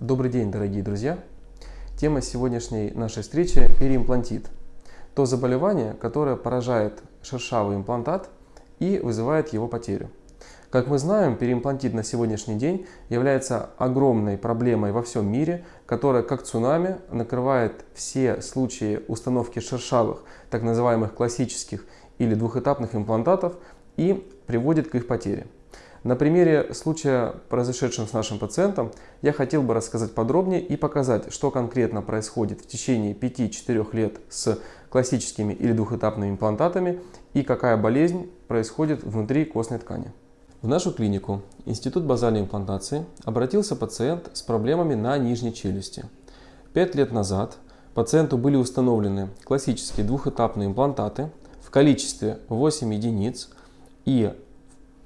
Добрый день, дорогие друзья! Тема сегодняшней нашей встречи – переимплантит. То заболевание, которое поражает шершавый имплантат и вызывает его потерю. Как мы знаем, переимплантит на сегодняшний день является огромной проблемой во всем мире, которая как цунами накрывает все случаи установки шершавых, так называемых классических или двухэтапных имплантатов и приводит к их потере. На примере случая, произошедшем с нашим пациентом, я хотел бы рассказать подробнее и показать, что конкретно происходит в течение 5-4 лет с классическими или двухэтапными имплантатами и какая болезнь происходит внутри костной ткани. В нашу клинику, Институт базальной имплантации, обратился пациент с проблемами на нижней челюсти. Пять лет назад пациенту были установлены классические двухэтапные имплантаты в количестве 8 единиц и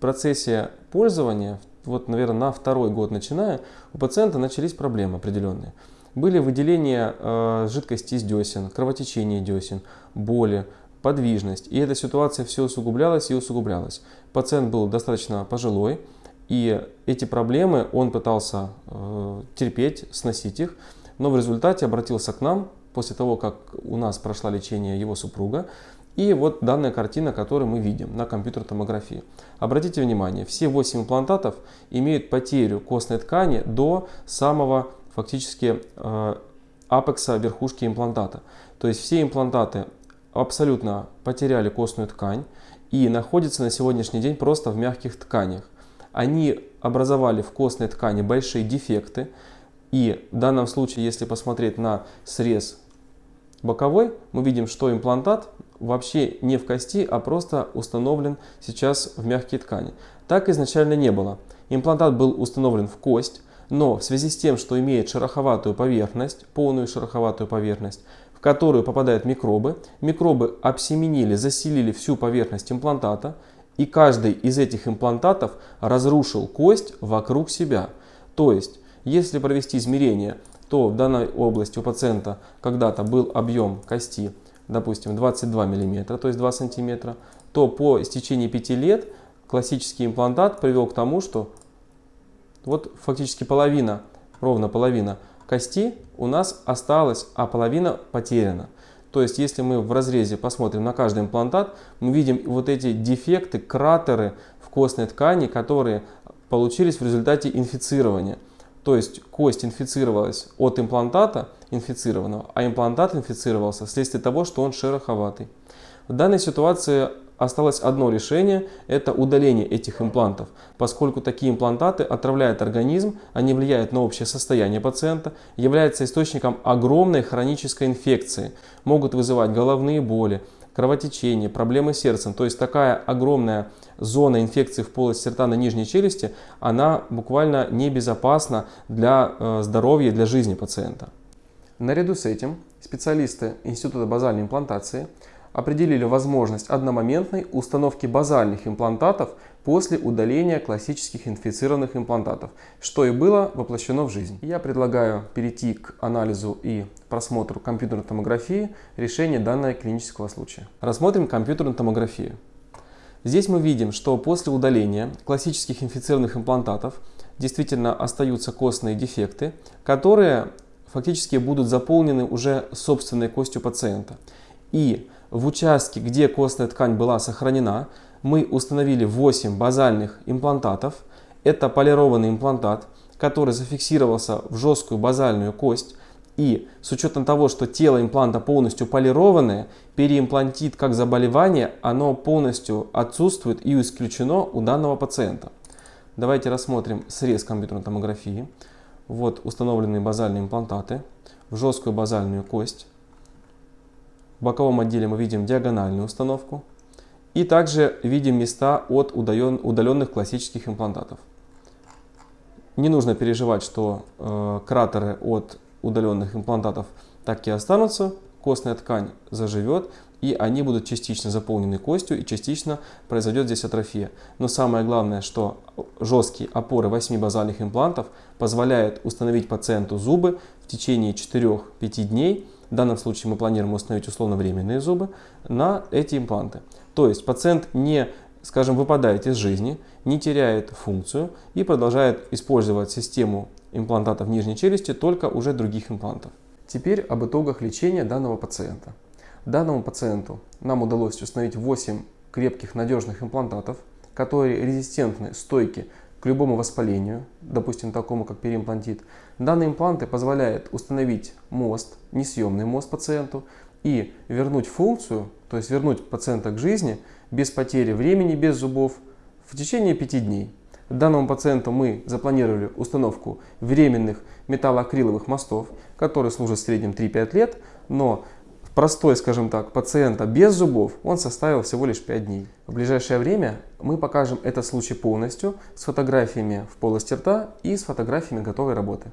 процессе пользования, вот, наверное, на второй год начиная, у пациента начались проблемы определенные. Были выделения э, жидкости из десен, кровотечение десен, боли, подвижность. И эта ситуация все усугублялась и усугублялась. Пациент был достаточно пожилой, и эти проблемы он пытался э, терпеть, сносить их, но в результате обратился к нам после того, как у нас прошло лечение его супруга, и вот данная картина, которую мы видим на компьютерной томографии. Обратите внимание, все 8 имплантатов имеют потерю костной ткани до самого фактически э, апекса верхушки имплантата. То есть все имплантаты абсолютно потеряли костную ткань и находятся на сегодняшний день просто в мягких тканях. Они образовали в костной ткани большие дефекты. И в данном случае, если посмотреть на срез боковой, мы видим, что имплантат вообще не в кости, а просто установлен сейчас в мягкие ткани. Так изначально не было. Имплантат был установлен в кость, но в связи с тем, что имеет шероховатую поверхность, полную шероховатую поверхность, в которую попадают микробы, микробы обсеменили, заселили всю поверхность имплантата, и каждый из этих имплантатов разрушил кость вокруг себя. То есть, если провести измерение, то в данной области у пациента когда-то был объем кости допустим, 22 мм, то есть 2 см, то по истечении 5 лет классический имплантат привел к тому, что вот фактически половина, ровно половина кости у нас осталась, а половина потеряна. То есть, если мы в разрезе посмотрим на каждый имплантат, мы видим вот эти дефекты, кратеры в костной ткани, которые получились в результате инфицирования. То есть кость инфицировалась от имплантата инфицированного, а имплантат инфицировался вследствие того, что он шероховатый. В данной ситуации осталось одно решение – это удаление этих имплантов, поскольку такие имплантаты отравляют организм, они влияют на общее состояние пациента, являются источником огромной хронической инфекции, могут вызывать головные боли, кровотечение, проблемы с сердцем. То есть такая огромная зона инфекции в полости рта на нижней челюсти, она буквально небезопасна для э, здоровья, для жизни пациента. Наряду с этим специалисты Института базальной имплантации определили возможность одномоментной установки базальных имплантатов после удаления классических инфицированных имплантатов, что и было воплощено в жизнь. Я предлагаю перейти к анализу и просмотру компьютерной томографии решения данного клинического случая. Рассмотрим компьютерную томографию. Здесь мы видим, что после удаления классических инфицированных имплантатов действительно остаются костные дефекты, которые фактически будут заполнены уже собственной костью пациента. И в участке, где костная ткань была сохранена, мы установили 8 базальных имплантатов. Это полированный имплантат, который зафиксировался в жесткую базальную кость. И с учетом того, что тело импланта полностью полированное, переимплантит как заболевание, оно полностью отсутствует и исключено у данного пациента. Давайте рассмотрим срез компьютерной томографии. Вот установленные базальные имплантаты в жесткую базальную кость. В боковом отделе мы видим диагональную установку. И также видим места от удаленных классических имплантатов. Не нужно переживать, что э, кратеры от удаленных имплантатов так и останутся. Костная ткань заживет, и они будут частично заполнены костью, и частично произойдет здесь атрофия. Но самое главное, что жесткие опоры 8 базальных имплантов позволяют установить пациенту зубы в течение 4-5 дней. В данном случае мы планируем установить условно-временные зубы на эти импланты. То есть пациент не, скажем, выпадает из жизни, не теряет функцию и продолжает использовать систему имплантатов нижней челюсти, только уже других имплантов. Теперь об итогах лечения данного пациента. Данному пациенту нам удалось установить 8 крепких надежных имплантатов, которые резистентны, стойки к любому воспалению, допустим, такому как переимплантит. Данные импланты позволяют установить мост, несъемный мост пациенту и вернуть функцию, то есть вернуть пациента к жизни без потери времени, без зубов в течение 5 дней. Данному пациенту мы запланировали установку временных металлоакриловых мостов, которые служат в среднем 3-5 лет, но простой, скажем так, пациента без зубов он составил всего лишь 5 дней. В ближайшее время мы покажем этот случай полностью с фотографиями в полости рта и с фотографиями готовой работы.